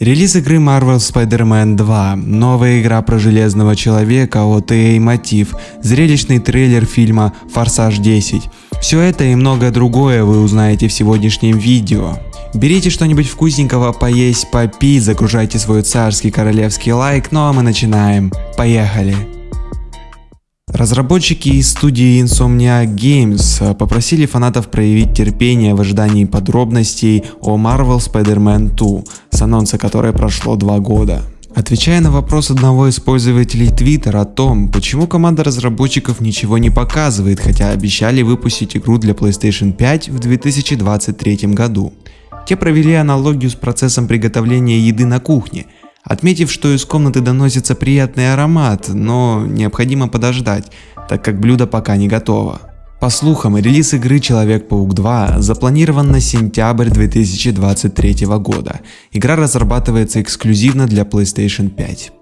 Релиз игры Marvel Spider-Man 2, новая игра про Железного Человека от EA Motive, зрелищный трейлер фильма Форсаж 10. Все это и многое другое вы узнаете в сегодняшнем видео. Берите что-нибудь вкусненького поесть, попить, загружайте свой царский королевский лайк, ну а мы начинаем. Поехали! Разработчики из студии Insomniac Games попросили фанатов проявить терпение в ожидании подробностей о Marvel Spider-Man 2, с анонса которой прошло два года. Отвечая на вопрос одного из пользователей Twitter о том, почему команда разработчиков ничего не показывает, хотя обещали выпустить игру для PlayStation 5 в 2023 году. Те провели аналогию с процессом приготовления еды на кухне – отметив, что из комнаты доносится приятный аромат, но необходимо подождать, так как блюдо пока не готово. По слухам, релиз игры Человек-паук 2 запланирован на сентябрь 2023 года. Игра разрабатывается эксклюзивно для PlayStation 5.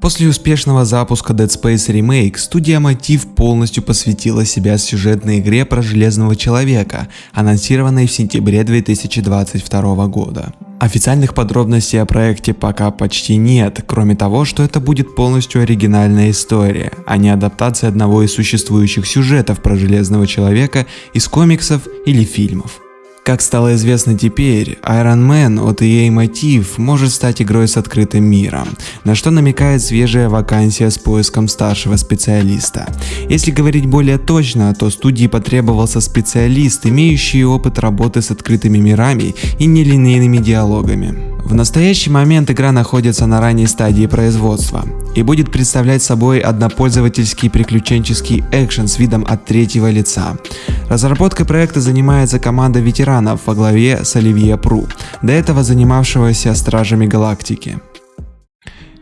После успешного запуска Dead Space Remake, студия Motive полностью посвятила себя сюжетной игре про Железного Человека, анонсированной в сентябре 2022 года. Официальных подробностей о проекте пока почти нет, кроме того, что это будет полностью оригинальная история, а не адаптация одного из существующих сюжетов про Железного Человека из комиксов или фильмов. Как стало известно теперь, Iron Man от EA Motive может стать игрой с открытым миром, на что намекает свежая вакансия с поиском старшего специалиста. Если говорить более точно, то студии потребовался специалист, имеющий опыт работы с открытыми мирами и нелинейными диалогами. В настоящий момент игра находится на ранней стадии производства и будет представлять собой однопользовательский приключенческий экшен с видом от третьего лица. Разработкой проекта занимается команда ветеранов во главе с Оливье Пру, до этого занимавшегося Стражами Галактики.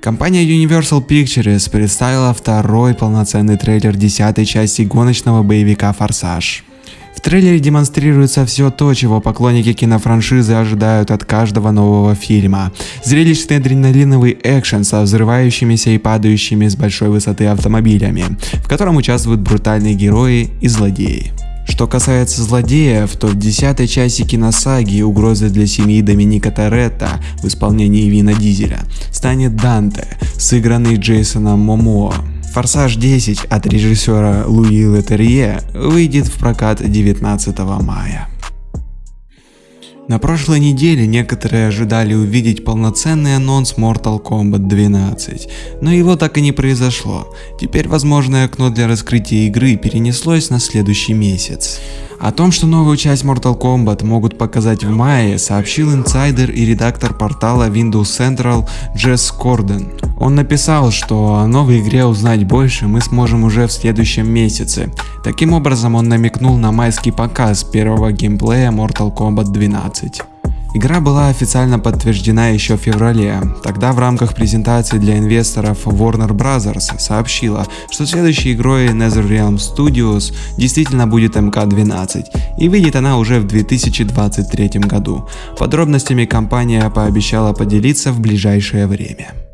Компания Universal Pictures представила второй полноценный трейлер десятой части гоночного боевика «Форсаж». В трейлере демонстрируется все то, чего поклонники кинофраншизы ожидают от каждого нового фильма. Зрелищный адреналиновый экшен со взрывающимися и падающими с большой высоты автомобилями, в котором участвуют брутальные герои и злодеи. Что касается злодеев, то в десятой части киносаги угрозой для семьи Доминика Торетто в исполнении Вина Дизеля станет Данте, сыгранный Джейсоном Момоа. Форсаж 10 от режиссера Луи Летерье выйдет в прокат 19 мая. На прошлой неделе некоторые ожидали увидеть полноценный анонс Mortal Kombat 12, но его так и не произошло. Теперь возможное окно для раскрытия игры перенеслось на следующий месяц. О том, что новую часть Mortal Kombat могут показать в мае, сообщил инсайдер и редактор портала Windows Central Джесс Корден. Он написал, что о новой игре узнать больше мы сможем уже в следующем месяце. Таким образом он намекнул на майский показ первого геймплея Mortal Kombat 12. Игра была официально подтверждена еще в феврале. Тогда в рамках презентации для инвесторов Warner Bros. сообщила, что следующей игрой NetherRealm Studios действительно будет МК-12 и выйдет она уже в 2023 году. Подробностями компания пообещала поделиться в ближайшее время.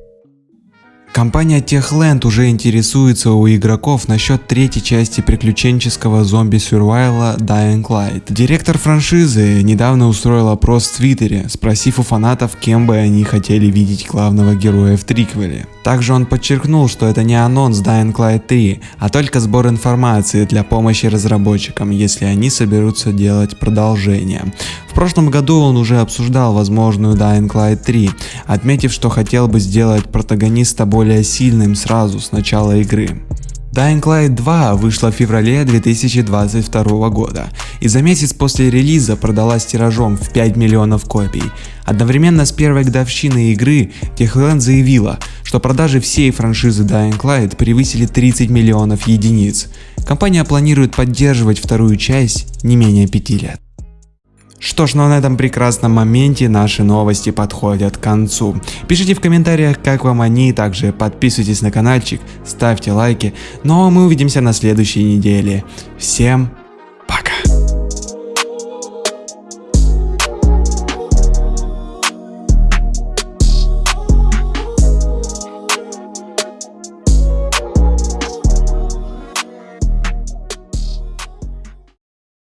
Компания Techland уже интересуется у игроков насчет третьей части приключенческого зомби-сюрвайла Dying Light. Директор франшизы недавно устроил опрос в Твиттере, спросив у фанатов, кем бы они хотели видеть главного героя в триквеле. Также он подчеркнул, что это не анонс Dying Light 3, а только сбор информации для помощи разработчикам, если они соберутся делать продолжение. Прошлом году он уже обсуждал возможную Dying Light 3, отметив, что хотел бы сделать протагониста более сильным сразу с начала игры. Dying Light 2 вышла в феврале 2022 года и за месяц после релиза продалась тиражом в 5 миллионов копий. Одновременно с первой годовщиной игры Techland заявила, что продажи всей франшизы Dying Light превысили 30 миллионов единиц. Компания планирует поддерживать вторую часть не менее 5 лет. Что ж, ну а на этом прекрасном моменте наши новости подходят к концу. Пишите в комментариях, как вам они, также подписывайтесь на каналчик, ставьте лайки. Ну а мы увидимся на следующей неделе. Всем